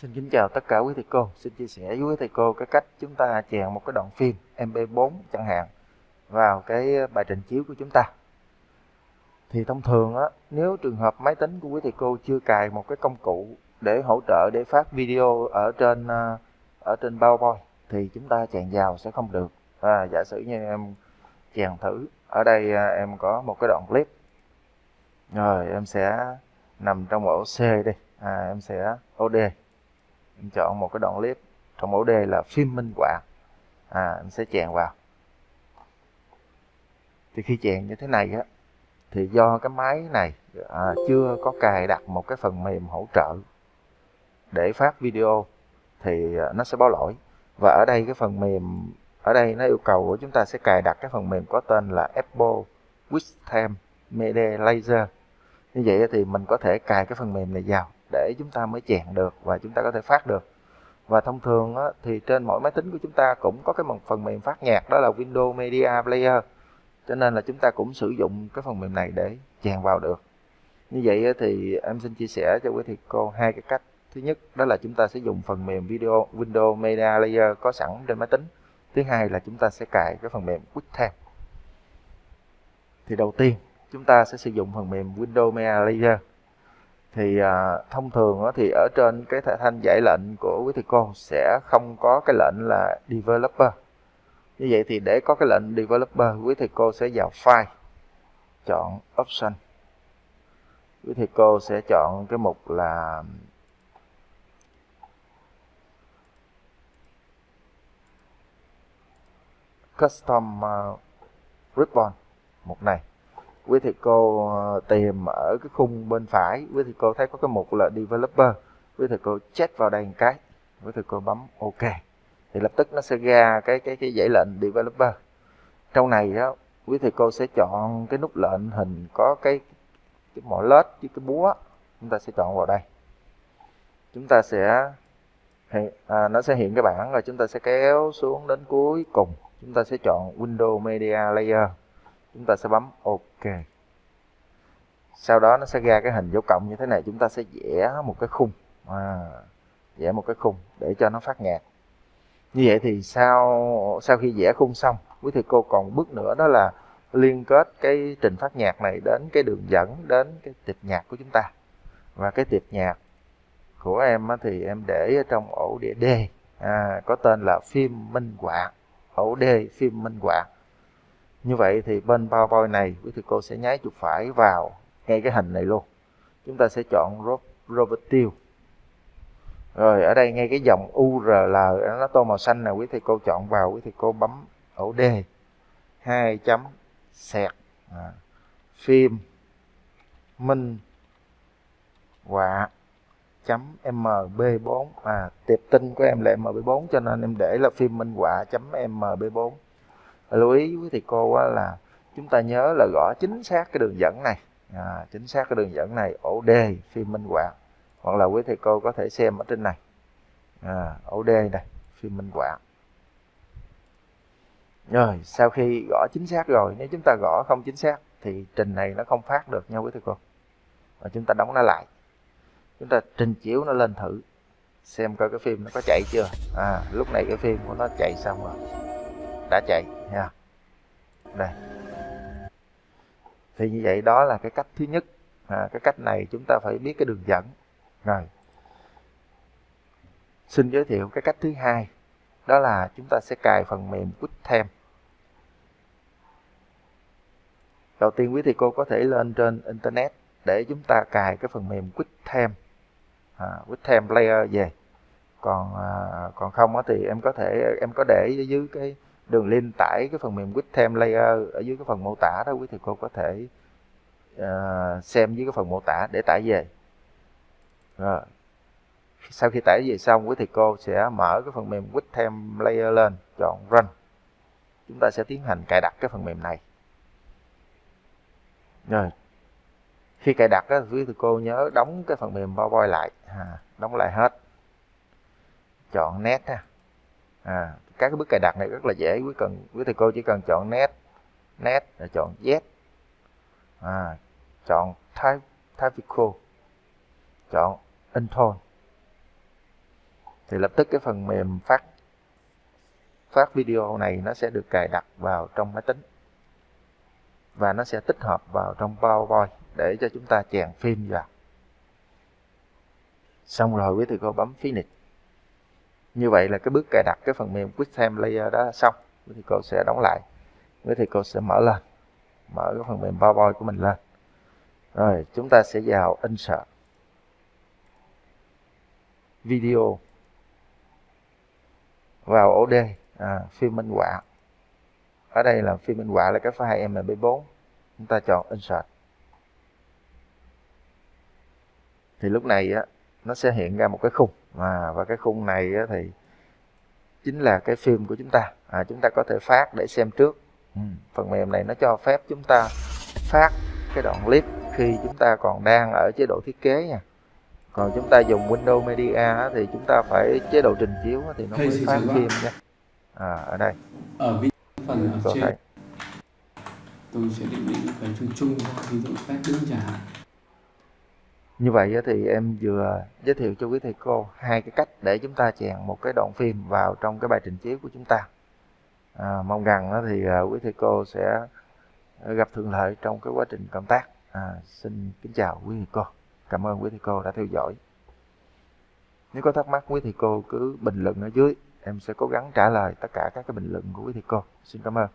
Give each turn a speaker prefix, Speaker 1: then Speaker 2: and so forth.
Speaker 1: Xin kính chào tất cả quý thầy cô. Xin chia sẻ với quý thầy cô cái cách chúng ta chèn một cái đoạn phim MP4 chẳng hạn vào cái bài trình chiếu của chúng ta. Thì thông thường á, nếu trường hợp máy tính của quý thầy cô chưa cài một cái công cụ để hỗ trợ để phát video ở trên à, ở trên PowerPoint thì chúng ta chèn vào sẽ không được. À, giả sử như em chèn thử ở đây à, em có một cái đoạn clip rồi em sẽ nằm trong ổ C đi à, em sẽ OD em chọn một cái đoạn clip trong mẫu đề là phim minh họa. À em sẽ chèn vào. Thì khi chèn như thế này á thì do cái máy này à, chưa có cài đặt một cái phần mềm hỗ trợ để phát video thì à, nó sẽ báo lỗi. Và ở đây cái phần mềm ở đây nó yêu cầu của chúng ta sẽ cài đặt cái phần mềm có tên là Apple QuickTime Media Laser. Như vậy thì mình có thể cài cái phần mềm này vào để chúng ta mới chèn được và chúng ta có thể phát được. Và thông thường á, thì trên mỗi máy tính của chúng ta cũng có cái phần mềm phát nhạc đó là Windows Media Player. Cho nên là chúng ta cũng sử dụng cái phần mềm này để chèn vào được. Như vậy thì em xin chia sẻ cho quý thầy cô hai cái cách. Thứ nhất đó là chúng ta sẽ dùng phần mềm video Windows Media Player có sẵn trên máy tính. Thứ hai là chúng ta sẽ cài cái phần mềm QuickTime thì đầu tiên chúng ta sẽ sử dụng phần mềm Windows Media Player thì à, thông thường đó thì ở trên cái thanh giải lệnh của quý thầy cô sẽ không có cái lệnh là developer. Như vậy thì để có cái lệnh developer quý thầy cô sẽ vào file chọn option. Quý thầy cô sẽ chọn cái mục là custom uh, ribbon mục này quý thầy cô ờ, tìm ở cái khung bên phải. Quý thầy cô thấy có cái mục là developer. Quý thầy cô check vào đây một cái. Quý thầy cô bấm ok. Thì lập tức nó sẽ ra cái cái cái dãy lệnh developer. Trong này đó quý thầy cô sẽ chọn cái nút lệnh hình có cái cái mỏ lết với cái búa. Chúng ta sẽ chọn vào đây. Chúng ta sẽ à, nó sẽ hiện cái bảng rồi chúng ta sẽ kéo xuống đến cuối cùng. Chúng ta sẽ chọn Windows Media Layer chúng ta sẽ bấm ok. Sau đó nó sẽ ra cái hình dấu cộng như thế này. Chúng ta sẽ vẽ một cái khung. À, vẽ một cái khung để cho nó phát nhạc như vậy thì sau sau khi vẽ khung xong quý thầy cô còn bước nữa đó là liên kết cái trình phát nhạc này đến cái đường dẫn đến cái tiệp nhạc của chúng ta. Và cái tiệp nhạc của em thì em để ở trong ổ đĩa D. À, có tên là phim minh họa ổ D phim minh họa như vậy thì bên PowerPoint này quý thầy cô sẽ nháy chuột phải vào ngay cái hình này luôn. Chúng ta sẽ chọn Robert Till rồi ở đây ngay cái dòng URL nó tô màu xanh này quý thầy cô chọn vào quý thầy cô bấm ổ D. Hai chấm sẹt à, phim minh họa chấm mb4 à tiệp tin của em là mb4 cho nên em để là phim minh họa chấm mb4 lưu ý với thầy cô là chúng ta nhớ là gõ chính xác cái đường dẫn này. À, chính xác cái đường dẫn này ổ D phim minh họa. Hoặc là quý thầy cô có thể xem ở trên này. À, ổ D này phim minh họa. Rồi sau khi gõ chính xác rồi nếu chúng ta gõ không chính xác thì trình này nó không phát được nha quý thầy cô. Và chúng ta đóng nó lại. Chúng ta trình chiếu nó lên thử xem coi cái phim nó có chạy chưa. À lúc này cái phim của nó chạy xong rồi. Đã chạy nha đây. Thì như vậy đó là cái cách thứ nhất. À, cái cách này chúng ta phải biết cái đường dẫn. Rồi. Xin giới thiệu cái cách thứ hai. Đó là chúng ta sẽ cài phần mềm QuickTime đầu tiên quý thầy cô có thể lên trên internet để chúng ta cài cái phần mềm QuickTime à, QuickTime Player về. Còn à, còn không thì em có thể em có để dưới cái đường link tải cái phần mềm QuickTime Layer ở dưới cái phần mô tả đó quý thầy cô có thể uh, xem dưới cái phần mô tả để tải về. Rồi. Sau khi tải về xong quý thầy cô sẽ mở cái phần mềm QuickTime Layer lên chọn Run. Chúng ta sẽ tiến hành cài đặt cái phần mềm này. Rồi. Khi cài đặt á, quý thầy cô nhớ đóng cái phần mềm PowerPoint lại. À, đóng lại hết. Chọn nét ha. À, các cái bước cài đặt này rất là dễ quý cần quý thầy cô chỉ cần chọn nét nét rồi chọn z à, chọn type typical chọn intone. Thì lập tức cái phần mềm phát phát video này nó sẽ được cài đặt vào trong máy tính. Và nó sẽ tích hợp vào trong PowerPoint để cho chúng ta chèn phim vào. Xong rồi quý thầy cô bấm finish như vậy là cái bước cài đặt cái phần mềm QuickTime Layer đó xong. Quý thầy cô sẽ đóng lại. Quý thầy cô sẽ mở lên. Mở cái phần mềm PowerPoint của mình lên. Rồi chúng ta sẽ vào insert. Video. Vào OD à, phim minh họa. Ở đây là phim minh họa là cái file mp4 chúng ta chọn insert. Thì lúc này á nó sẽ hiện ra một cái khung à, và cái khung này thì chính là cái phim của chúng ta. À, chúng ta có thể phát để xem trước. Ừ. phần mềm này nó cho phép chúng ta phát cái đoạn clip khi chúng ta còn đang ở chế độ thiết kế nha. Còn chúng ta dùng Windows Media thì chúng ta phải chế độ trình chiếu thì nó mới phát phim nha. À, ở đây.
Speaker 2: Ở phần ở trên. tôi sẽ định định cái chung chung ví dụ phát đứng chẳng hạn
Speaker 1: như vậy thì em vừa giới thiệu cho quý thầy cô hai cái cách để chúng ta chèn một cái đoạn phim vào trong cái bài trình chiếu của chúng ta. À, mong rằng thì à, quý thầy cô sẽ gặp thuận lợi trong cái quá trình công tác. À, xin kính chào quý thầy cô. Cảm ơn quý thầy cô đã theo dõi. Nếu có thắc mắc quý thầy cô cứ bình luận ở dưới. Em sẽ cố gắng trả lời tất cả các cái bình luận của quý thầy cô. Xin cảm ơn.